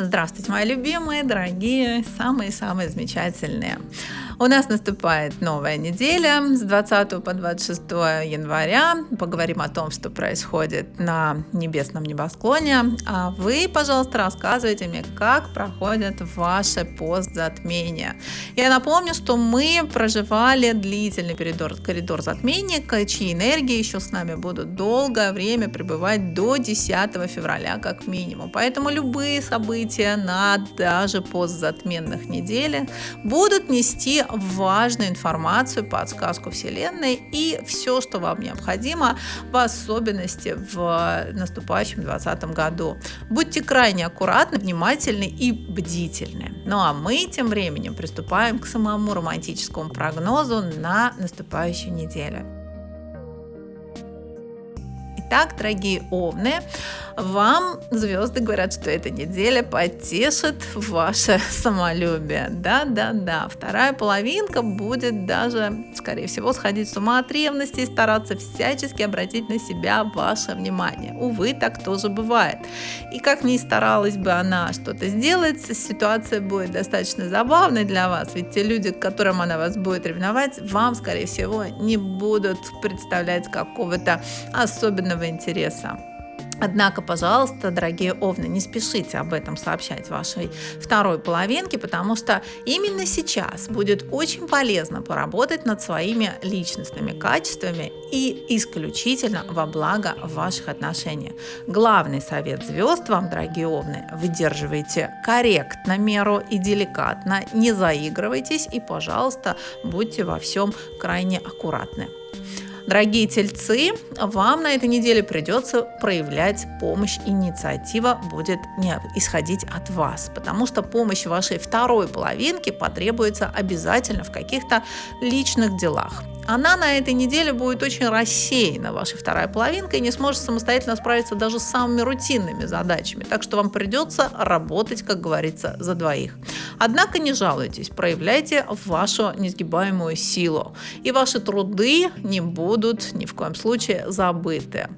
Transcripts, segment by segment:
Здравствуйте, мои любимые, дорогие, самые-самые замечательные. У нас наступает новая неделя с 20 по 26 января. Поговорим о том, что происходит на небесном небосклоне. А вы, пожалуйста, рассказывайте мне, как проходит ваше постзатмение. Я напомню, что мы проживали длительный коридор, коридор затмения, чьи энергии еще с нами будут долгое время пребывать до 10 февраля как минимум. Поэтому любые события на даже постзатменных неделях будут нести важную информацию, подсказку Вселенной и все, что вам необходимо, в особенности в наступающем 2020 году. Будьте крайне аккуратны, внимательны и бдительны. Ну а мы тем временем приступаем к самому романтическому прогнозу на наступающую неделю. Итак, дорогие овны, вам звезды говорят, что эта неделя потешит ваше самолюбие. Да-да-да, вторая половинка будет даже, скорее всего, сходить с ума от ревности и стараться всячески обратить на себя ваше внимание. Увы, так тоже бывает. И как ни старалась бы она что-то сделать, ситуация будет достаточно забавной для вас, ведь те люди, к которым она вас будет ревновать, вам, скорее всего, не будут представлять какого-то особенного личного интереса. Однако, пожалуйста, дорогие овны, не спешите об этом сообщать вашей второй половинке, потому что именно сейчас будет очень полезно поработать над своими личностными качествами и исключительно во благо ваших отношениях. Главный совет звезд вам, дорогие овны, выдерживайте корректно меру и деликатно, не заигрывайтесь и, пожалуйста, будьте во всем крайне аккуратны. Дорогие тельцы, вам на этой неделе придется проявлять помощь, инициатива будет не исходить от вас, потому что помощь вашей второй половинки потребуется обязательно в каких-то личных делах она на этой неделе будет очень рассеяна, ваша вторая половинка, и не сможет самостоятельно справиться даже с самыми рутинными задачами. Так что вам придется работать, как говорится, за двоих. Однако не жалуйтесь, проявляйте вашу несгибаемую силу, и ваши труды не будут ни в коем случае забыты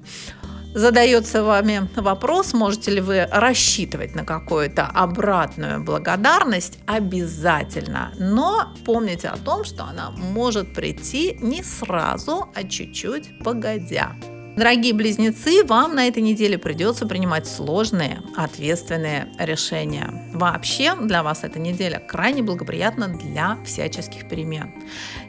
задается вами вопрос, можете ли вы рассчитывать на какую-то обратную благодарность, обязательно. Но помните о том, что она может прийти не сразу, а чуть-чуть погодя. Дорогие близнецы, вам на этой неделе придется принимать сложные, ответственные решения. Вообще для вас эта неделя крайне благоприятна для всяческих перемен.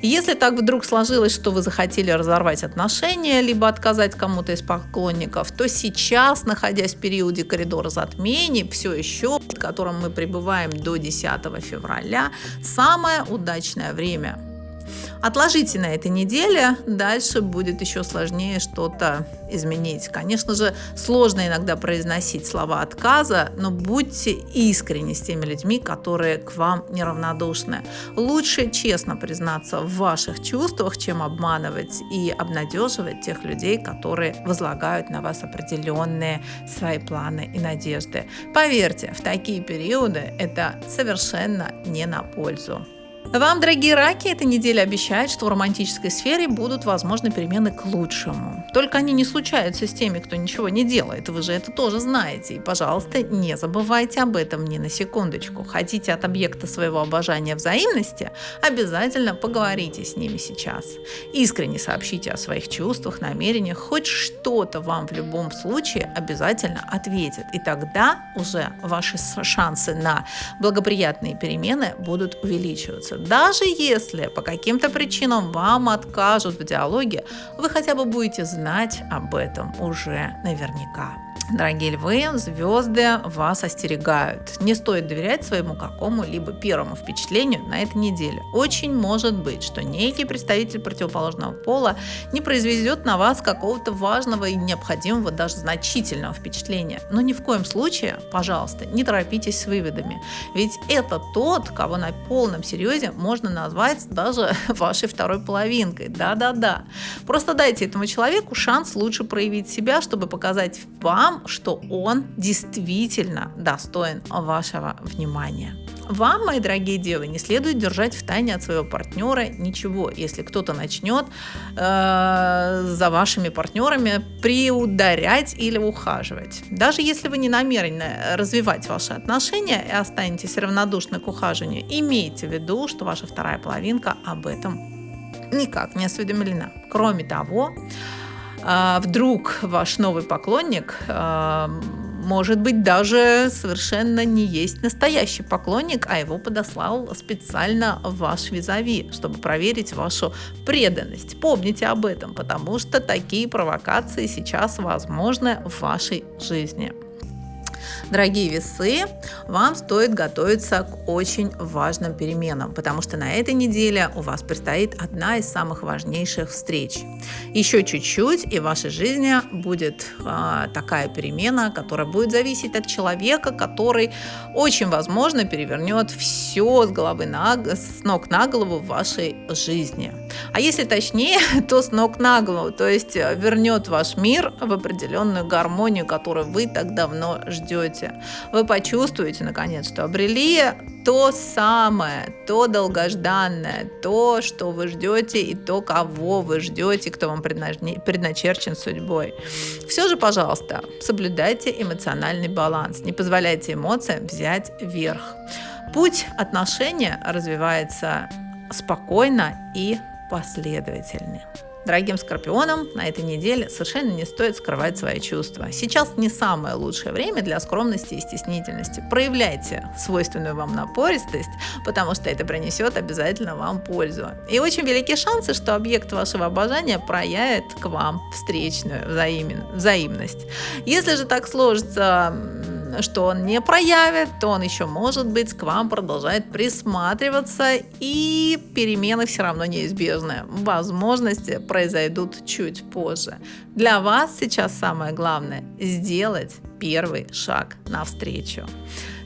Если так вдруг сложилось, что вы захотели разорвать отношения, либо отказать кому-то из поклонников, то сейчас, находясь в периоде коридора затмений, все еще, в котором мы пребываем до 10 февраля, самое удачное время Отложите на этой неделе, дальше будет еще сложнее что-то изменить. Конечно же, сложно иногда произносить слова отказа, но будьте искренни с теми людьми, которые к вам неравнодушны. Лучше честно признаться в ваших чувствах, чем обманывать и обнадеживать тех людей, которые возлагают на вас определенные свои планы и надежды. Поверьте, в такие периоды это совершенно не на пользу. Вам, дорогие раки, эта неделя обещает, что в романтической сфере будут возможны перемены к лучшему. Только они не случаются с теми, кто ничего не делает. Вы же это тоже знаете. И, пожалуйста, не забывайте об этом ни на секундочку. Хотите от объекта своего обожания взаимности? Обязательно поговорите с ними сейчас. Искренне сообщите о своих чувствах, намерениях. Хоть что-то вам в любом случае обязательно ответит. И тогда уже ваши шансы на благоприятные перемены будут увеличиваться. Даже если по каким-то причинам вам откажут в диалоге, вы хотя бы будете знать об этом уже наверняка. Дорогие львы, звезды вас остерегают. Не стоит доверять своему какому-либо первому впечатлению на этой неделе. Очень может быть, что некий представитель противоположного пола не произведет на вас какого-то важного и необходимого, даже значительного впечатления. Но ни в коем случае, пожалуйста, не торопитесь с выводами. Ведь это тот, кого на полном серьезе можно назвать даже вашей второй половинкой. Да-да-да. Просто дайте этому человеку шанс лучше проявить себя, чтобы показать вам, вам, что он действительно достоин вашего внимания. Вам, мои дорогие девы, не следует держать в тайне от своего партнера ничего, если кто-то начнет э, за вашими партнерами приударять или ухаживать. Даже если вы не намерены развивать ваши отношения и останетесь равнодушны к ухаживанию, имейте в виду, что ваша вторая половинка об этом никак не осведомлена. Кроме того, э, вдруг ваш новый поклонник э, может быть, даже совершенно не есть настоящий поклонник, а его подослал специально ваш визави, чтобы проверить вашу преданность. Помните об этом, потому что такие провокации сейчас возможны в вашей жизни. Дорогие весы, вам стоит готовиться к очень важным переменам, потому что на этой неделе у вас предстоит одна из самых важнейших встреч. Еще чуть-чуть, и в вашей жизни будет а, такая перемена, которая будет зависеть от человека, который очень возможно перевернет все с головы на, с ног на голову в вашей жизни. А если точнее, то с ног на голову, то есть вернет ваш мир в определенную гармонию, которую вы так давно ждете. Вы почувствуете, наконец, что обрели то самое, то долгожданное, то, что вы ждете и то, кого вы ждете, кто вам предначерчен судьбой. Все же, пожалуйста, соблюдайте эмоциональный баланс, не позволяйте эмоциям взять верх. Путь отношения развивается спокойно и последовательно. Дорогим скорпионам на этой неделе совершенно не стоит скрывать свои чувства. Сейчас не самое лучшее время для скромности и стеснительности. Проявляйте свойственную вам напористость, потому что это принесет обязательно вам пользу. И очень велики шансы, что объект вашего обожания проявит к вам встречную взаимен, взаимность. Если же так сложится что он не проявит, то он еще может быть к вам продолжает присматриваться и перемены все равно неизбежны. Возможности произойдут чуть позже. Для вас сейчас самое главное сделать первый шаг навстречу.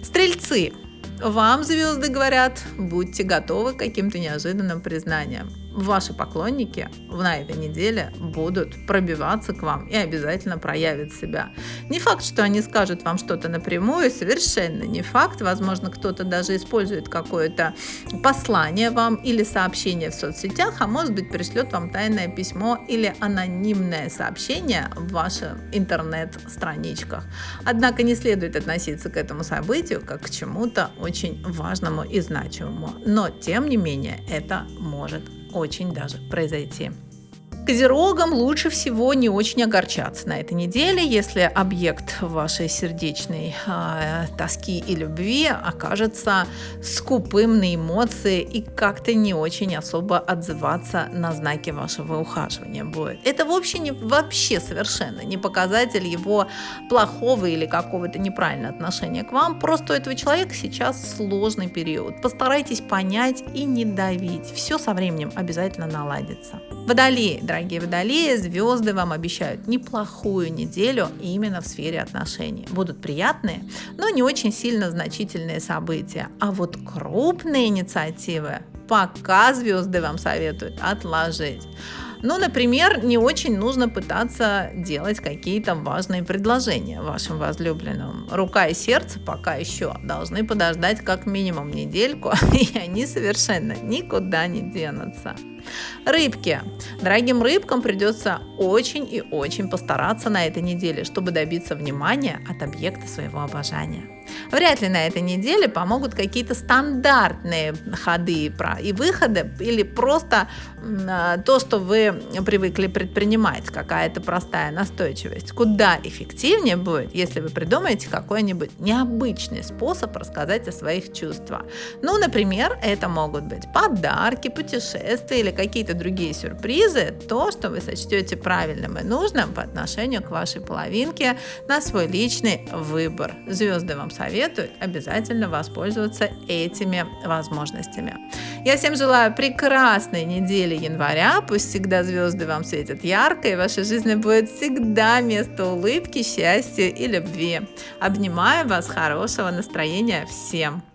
Стрельцы, вам звезды говорят, будьте готовы к каким-то неожиданным признаниям ваши поклонники на этой неделе будут пробиваться к вам и обязательно проявят себя. Не факт, что они скажут вам что-то напрямую, совершенно не факт. Возможно, кто-то даже использует какое-то послание вам или сообщение в соцсетях, а может быть пришлет вам тайное письмо или анонимное сообщение в ваших интернет-страничках. Однако не следует относиться к этому событию как к чему-то очень важному и значимому. Но, тем не менее, это может очень даже произойти. Козерогам лучше всего не очень огорчаться на этой неделе, если объект вашей сердечной э, тоски и любви окажется скупым на эмоции и как-то не очень особо отзываться на знаки вашего ухаживания будет. Это вообще, не, вообще совершенно не показатель его плохого или какого-то неправильного отношения к вам. Просто у этого человека сейчас сложный период. Постарайтесь понять и не давить. Все со временем обязательно наладится. Водолеи, дорогие водолеи, звезды вам обещают неплохую неделю именно в сфере отношений. Будут приятные, но не очень сильно значительные события. А вот крупные инициативы пока звезды вам советуют отложить. Ну, например, не очень нужно пытаться делать какие-то важные предложения вашим возлюбленным. Рука и сердце пока еще должны подождать как минимум недельку, и они совершенно никуда не денутся. Рыбки. Дорогим рыбкам придется очень и очень постараться на этой неделе, чтобы добиться внимания от объекта своего обожания. Вряд ли на этой неделе помогут какие-то стандартные ходы и выходы или просто а, то, что вы привыкли предпринимать, какая-то простая настойчивость. Куда эффективнее будет, если вы придумаете какой-нибудь необычный способ рассказать о своих чувствах. Ну, например, это могут быть подарки, путешествия или какие-то другие сюрпризы, то, что вы сочтете правильным и нужным по отношению к вашей половинке на свой личный выбор. Звезды вам советуют обязательно воспользоваться этими возможностями. Я всем желаю прекрасной недели января. Пусть всегда звезды вам светят ярко, и в вашей жизни будет всегда место улыбки, счастья и любви. Обнимаю вас, хорошего настроения всем!